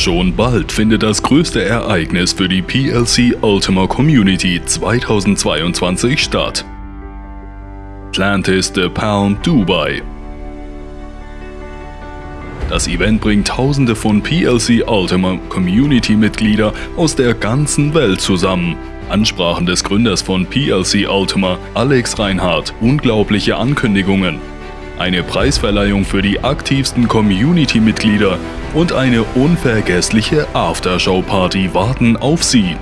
Schon bald findet das größte Ereignis für die PLC Ultima Community 2022 statt. Atlantis The Palm Dubai. Das Event bringt tausende von PLC Ultima Community Mitglieder aus der ganzen Welt zusammen. Ansprachen des Gründers von PLC Ultima, Alex Reinhardt, unglaubliche Ankündigungen, eine Preisverleihung für die aktivsten Community-Mitglieder und eine unvergessliche Aftershow-Party warten auf Sie.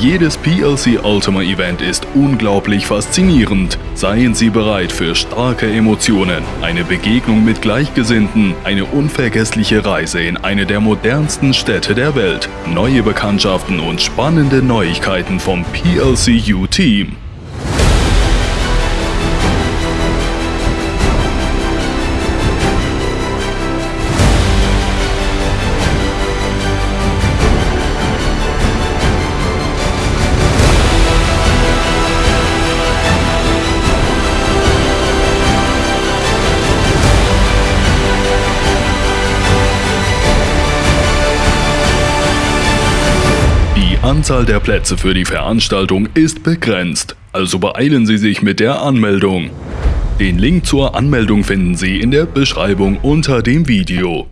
Jedes PLC Ultima Event ist unglaublich faszinierend. Seien Sie bereit für starke Emotionen, eine Begegnung mit Gleichgesinnten, eine unvergessliche Reise in eine der modernsten Städte der Welt, neue Bekanntschaften und spannende Neuigkeiten vom PLCU Anzahl der Plätze für die Veranstaltung ist begrenzt, also beeilen Sie sich mit der Anmeldung. Den Link zur Anmeldung finden Sie in der Beschreibung unter dem Video.